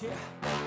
yeah.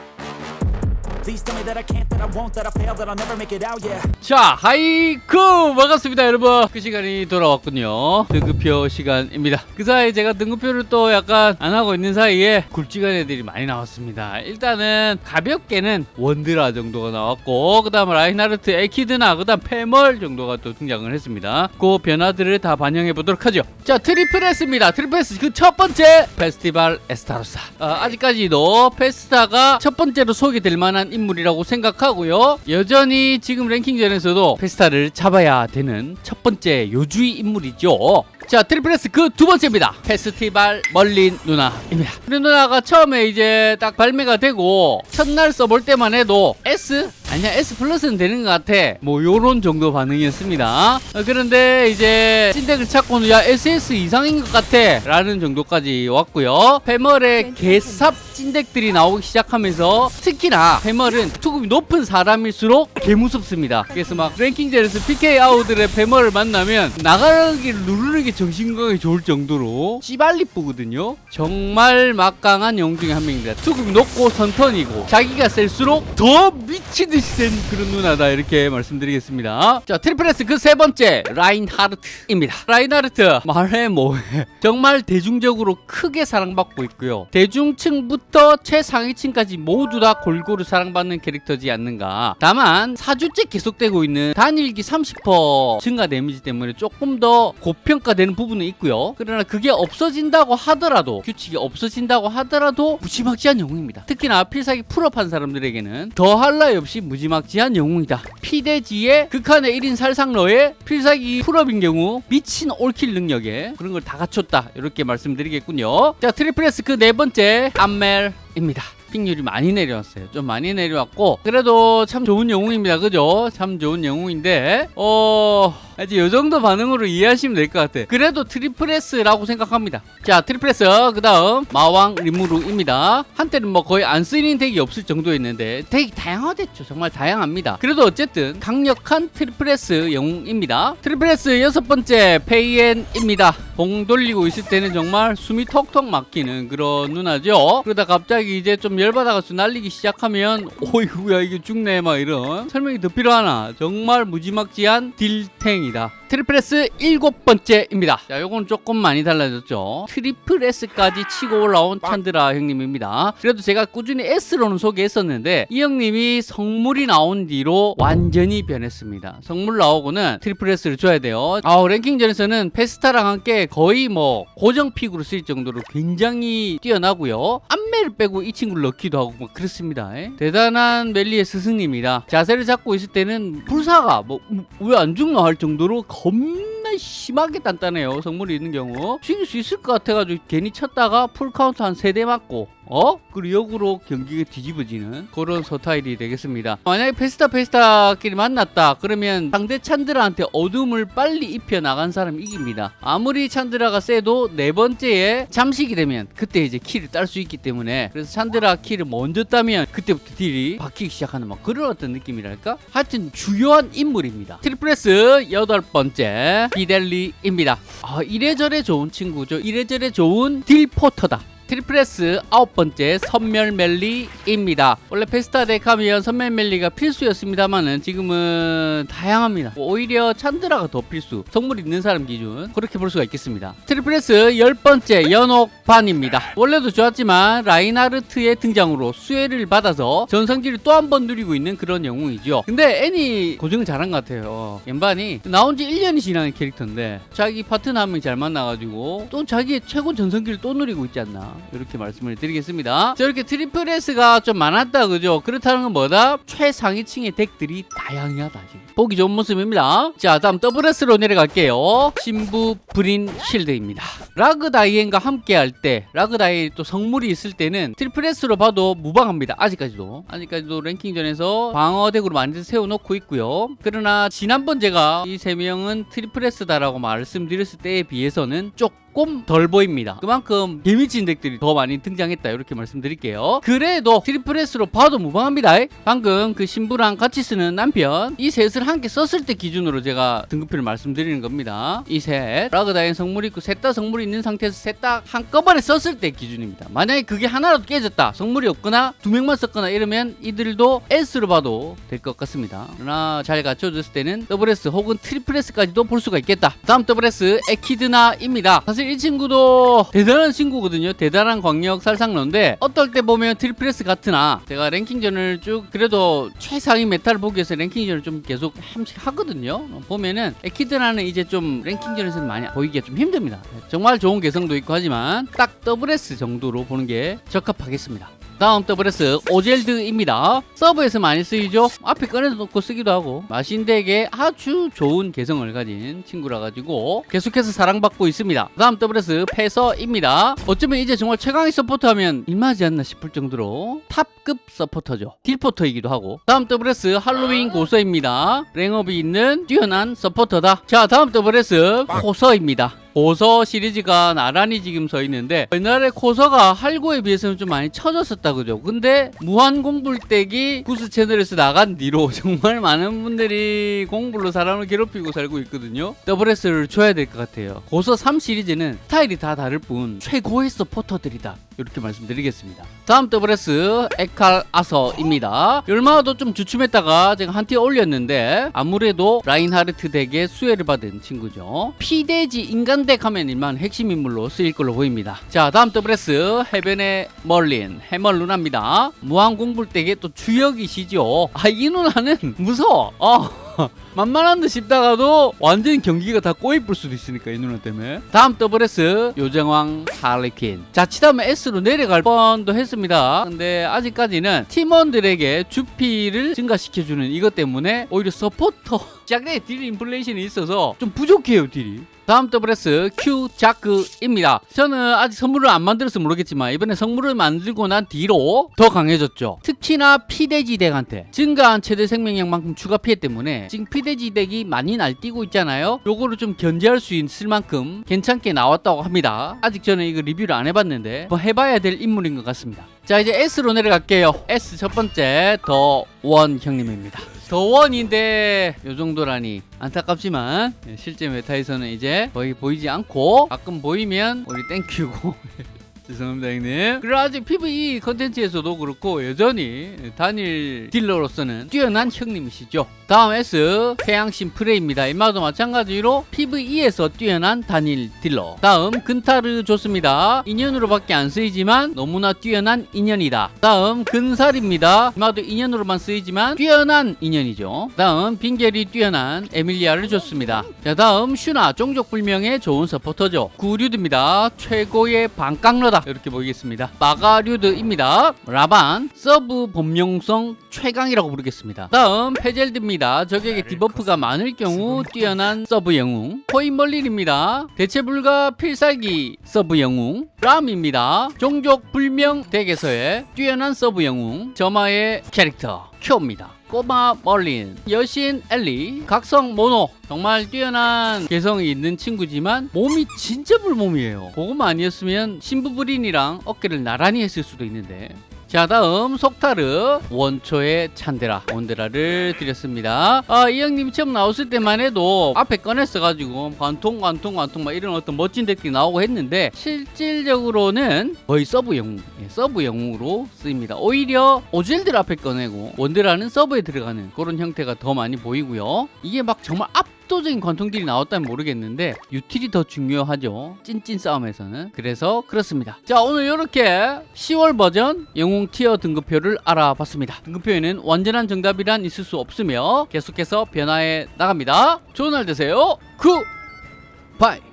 자, 하이쿠! 반갑습니다, 여러분. 그 시간이 돌아왔군요. 등급표 시간입니다. 그 사이에 제가 등급표를 또 약간 안 하고 있는 사이에 굵직한 애들이 많이 나왔습니다. 일단은 가볍게는 원드라 정도가 나왔고, 그 다음 라인하르트, 에키드나, 그 다음 페멀 정도가 또 등장을 했습니다. 그 변화들을 다 반영해 보도록 하죠. 자, Triple S입니다. Triple S 그 첫 번째 페스티벌 에스타로사. 어, 아직까지도 페스타가 첫 번째로 소개될 만한 인 물이라고 생각하고요. 여전히 지금 랭킹전에서도 페스타를 잡아야 되는 첫 번째 요주의 인물이죠. 자, Triple S 그두 번째입니다. 페스티벌 멀린 누나입니다. 멀린 누나가 처음에 이제 딱 발매가 되고 첫날 써볼 때만 해도 S? 아니야 S 플러스는 되는 것 같아. 뭐 요런 정도 반응이었습니다. 어, 그런데 이제 찐덱을 찾고는 야 SS 이상인 것 같아. 라는 정도까지 왔고요. 페멀의 개삽 찐덱들이 나오기 시작하면서 특히나 페멀은 투급이 높은 사람일수록 개무섭습니다. 그래서 막 랭킹전에서 PK 아우들의 페멀을 만나면 나가기를 누르는 게 정신건강에 좋을 정도로 씨발리쁘거든요. 정말 막강한 영웅 중에 한 명입니다. 투급이 높고 선턴이고 자기가 셀수록 더 미치듯이 센 그런 누나다 이렇게 말씀드리겠습니다. 자 트리플 S 그 세 번째 라인하르트입니다. 라인하르트 말해 뭐해. 정말 대중적으로 크게 사랑받고 있고요. 대중층부터 최상위층까지 모두 다 골고루 사랑받는 캐릭터지 않는가. 다만 4주째 계속되고 있는 단일기 30% 증가 데미지 때문에 조금 더 고평가되는 부분은 있고요. 그러나 그게 없어진다고 하더라도 규칙이 없어진다고 하더라도 무지막지한 영웅입니다. 특히나 필살기 full업한 사람들에게는 더할 나위 없이 무지막지한 영웅이다. 피대지의 극한의 1인 살상러에 필살기 full업인 경우 미친 all kill 능력에 그런 걸 다 갖췄다. 이렇게 말씀드리겠군요. 자 트리플 S 그 네 번째 암멜입니다 pick률이 많이 내려왔어요. 좀 많이 내려왔고 그래도 참 좋은 영웅입니다. 그죠? 참 좋은 영웅인데 어... 이제 이 정도 반응으로 이해하시면 될 것 같아. 그래도 트리플 S라고 생각합니다. 자, 트리플 S 그 다음 마왕 리무르입니다. 한때는 뭐 거의 안 쓰이는 덱이 없을 정도였는데 덱이 다양화됐죠. 정말 다양합니다. 그래도 어쨌든 강력한 트리플 S 영웅입니다. 트리플 S 여섯 번째 페이엔입니다. 봉 돌리고 있을 때는 정말 숨이 턱턱 막히는 그런 누나죠. 그러다 갑자기 이제 좀 열받아가지고 날리기 시작하면 오이구야 이게 죽네 막 이런 설명이 더 필요하나 정말 무지막지한 딜탱이다 트리플 S 일곱 번째입니다. 자 요건 조금 많이 달라졌죠. 트리플 S까지 치고 올라온 찬드라 형님입니다. 그래도 제가 꾸준히 S로는 소개했었는데 이 형님이 성물이 나온 뒤로 완전히 변했습니다. 성물 나오고는 트리플 S를 줘야 돼요. 아 랭킹전에서는 페스타랑 함께 거의 뭐 고정 pick으로 쓰일 정도로 굉장히 뛰어나고요. 암멜을 빼고 이 친구를 넣기도 하고 뭐 그렇습니다. 에? 대단한 멜리의 스승님이다 자세를 잡고 있을 때는 불사가 뭐 왜 안 죽나 할 정도로 겁나 심하게 단단해요. 성물이 있는 경우. 죽일 수 있을 것 같아가지고 괜히 쳤다가 풀카운트 한 세 대 맞고 어? 그리고 역으로 경기가 뒤집어지는 그런 서타일이 되겠습니다. 만약에 페스타 페스타끼리 만났다 그러면 상대 찬드라한테 어둠을 빨리 입혀 나간 사람이 이깁니다. 아무리 찬드라가 세도 네 번째에 잠식이 되면 그때 이제 kill을 딸 수 있기 때문에 그래서 찬드라 kill을 먼저 따면 그때부터 딜이 박히기 시작하는 막 그런 어떤 느낌이랄까? 하여튼 주요한 인물입니다. 트리플 S 여덟 번째 비델리입니다. 아 이래저래 좋은 친구죠. 이래저래 좋은 딜포터다 트리플 S 아홉 번째 선멸멜리입니다. 원래 페스타 덱 하면 선멸멜리가 필수였습니다만은 지금은 다양합니다. 오히려 찬드라가 더 필수. 성물 있는 사람 기준 그렇게 볼 수가 있겠습니다. 트리플 S 열 번째 연옥반입니다. 원래도 좋았지만 라인하르트의 등장으로 수혜를 받아서 전성기를 또 한 번 누리고 있는 그런 영웅이죠. 근데 애니 고정을 잘한 것 같아요. 연반이 나온 지 1년이 지난 캐릭터인데 자기 파트너 한 명 잘 만나가지고 또 자기의 최고 전성기를 또 누리고 있지 않나. 이렇게 말씀을 드리겠습니다. 자, 이렇게 트리플 S가 좀 많았다, 그죠? 그렇다는 건 뭐다? 최상위층의 덱들이 다양하다, 지금. 보기 좋은 모습입니다. 자, 다음 더블 S로 내려갈게요. 신부 브린 실드입니다. 라그다이엔과 함께 할 때, 라그다이엔 또 성물이 있을 때는 트리플 S로 봐도 무방합니다. 아직까지도. 아직까지도 랭킹전에서 방어덱으로 많이들 세워놓고 있고요. 그러나 지난번 제가 이 세 명은 트리플 S다라고 말씀드렸을 때에 비해서는 조금 조금 덜 보입니다. 그만큼 개미친 덱들이 더 많이 등장했다 이렇게 말씀드릴게요. 그래도 트리플 S로 봐도 무방합니다. 방금 그 신부랑 같이 쓰는 남편 이 셋을 함께 썼을 때 기준으로 제가 등급표를 말씀드리는 겁니다. 이 셋 라그다이엔 성물 있고 셋 다 성물이 있는 상태에서 셋 다 한꺼번에 썼을 때 기준입니다. 만약에 그게 하나라도 깨졌다 성물이 없거나 두 명만 썼거나 이러면 이들도 S로 봐도 될 것 같습니다. 그러나 잘 갖춰졌을 때는 더블 S 혹은 트리플 S까지도 볼 수가 있겠다. 다음 더블 S 에키드나입니다. 사실 이 친구도 대단한 친구거든요. 대단한 광역 살상러인데 어떨 때 보면 트리플 S 같으나 제가 랭킹전을 쭉 그래도 최상위 meta를 보기 위해서 랭킹전을 좀 계속 함씩 하거든요. 보면은 에키드나는 이제 좀 랭킹전에서는 많이 보이기가 좀 힘듭니다. 정말 좋은 개성도 있고 하지만 딱 더블 S 정도로 보는 게 적합하겠습니다. 다음 WS 오젤드입니다. 서브에서 많이 쓰이죠. 앞에 꺼내놓고 쓰기도 하고 마신덱에 아주 좋은 개성을 가진 친구라 가지고 계속해서 사랑받고 있습니다. 다음 WS 패서입니다. 어쩌면 이제 정말 최강의 서포터 하면 일마지 않나 싶을 정도로 탑급 서포터죠. 딜포터이기도 하고 다음 WS 할로윈 고서입니다. 랭업이 있는 뛰어난 서포터다. 자 다음 WS 코서입니다. 고서 시리즈가 나란히 지금 서 있는데 옛날에 코서가 할고에 비해서는 좀 많이 처졌었다 그죠? 근데 무한공불댁이 구스 채널에서 나간 뒤로 정말 많은 분들이 공불로 사람을 괴롭히고 살고 있거든요. WS를 줘야 될 것 같아요. 고서 3 시리즈는 스타일이 다 다를 뿐 최고의 서포터들이다 이렇게 말씀드리겠습니다. 다음 WS 에칼 아서입니다. 얼마도 좀 주춤했다가 제가 한 티 올렸는데 아무래도 라인하르트 덱의 수혜를 받은 친구죠. 피데지 인간 덱 하면 일만 핵심 인물로 쓰일 걸로 보입니다. 자 다음 WS 해변의 멀린 해멀 누나입니다. 무한 공불 덱의 또 주역이시죠. 아 이 누나는 무서워. 어. 만만한 듯 싶다가도 완전 경기가 다 꼬이뿔 수도 있으니까 이 누나 때문에 다음 WS 요정왕 할리퀸 자칫하면 S로 내려갈 뻔도 했습니다 근데 아직까지는 팀원들에게 주피를 증가시켜주는 이것 때문에 오히려 서포터 짝네 딜 인플레이션이 있어서 좀 부족해요 딜이 다음 WS Q 자크입니다. 저는 아직 선물을 안 만들어서 모르겠지만 이번에 선물을 만들고 난 뒤로 더 강해졌죠. 특히나 피돼지 덱한테 증가한 최대 생명력만큼 추가 피해 때문에 지금 피돼지 덱이 많이 날뛰고 있잖아요. 요거를 좀 견제할 수 있을 만큼 괜찮게 나왔다고 합니다. 아직 저는 이거 리뷰를 안 해봤는데 뭐 해봐야 될 인물인 것 같습니다. 자 이제 S로 내려갈게요. S 첫 번째 더 원 형님입니다. The One인데 요 정도라니. 안타깝지만 실제 meta에서는 이제 거의 보이지 않고 가끔 보이면 우리 thank you고 죄송합니다 형님. 그리고 아직 PVE 컨텐츠에서도 그렇고 여전히 단일 딜러로서는 뛰어난 형님이시죠. 다음 S 태양신 프레입니다. 임마도 마찬가지로 PVE에서 뛰어난 단일 딜러. 다음 근타르 좋습니다. 인연으로 밖에 안 쓰이지만 너무나 뛰어난 인연이다. 다음 근살입니다. 임마도 인연으로만 쓰이지만 뛰어난 인연이죠. 다음 빙결이 뛰어난 에밀리아를 줬습니다. 자 다음 슈나 종족불명의 좋은 서포터죠. 구류드입니다. 최고의 반깡러다 이렇게 보이겠습니다. 마가류드입니다. 라반 서브 범용성 최강이라고 부르겠습니다. 다음 페젤드입니다. 적에게 디버프가 많을 경우 뛰어난 서브 영웅. 코인멀린입니다. 대체 불가 필살기 서브 영웅. 람입니다. 종족 불명 덱에서의 뛰어난 서브 영웅. 점화의 캐릭터 큐입니다 꼬마 멀린, 여신 엘리, 각성 모노. 정말 뛰어난 개성이 있는 친구지만 몸이 진짜 불몸이에요. 그것만 아니었으면 신부부린이랑 어깨를 나란히 했을 수도 있는데 자 다음 속타르 원초의 찬데라 원데라를 드렸습니다. 아, 이 형님이 처음 나왔을 때만 해도 앞에 꺼냈어가지고 관통 관통 관통 막 이런 어떤 멋진 덱들이 나오고 했는데 실질적으로는 거의 서브 영웅 예, 서브 영웅으로 쓰입니다. 오히려 오젤들 앞에 꺼내고 원데라는 서브에 들어가는 그런 형태가 더 많이 보이고요. 이게 막 정말 앞 압도적인 관통딜이 나왔다면 모르겠는데 util이 더 중요하죠. 찐찐 싸움에서는. 그래서 그렇습니다. 자 오늘 이렇게 10월 버전 영웅 티어 등급표를 알아봤습니다. 등급표에는 완전한 정답이란 있을 수 없으며 계속해서 변화해 나갑니다. 좋은 날 되세요. 굿바이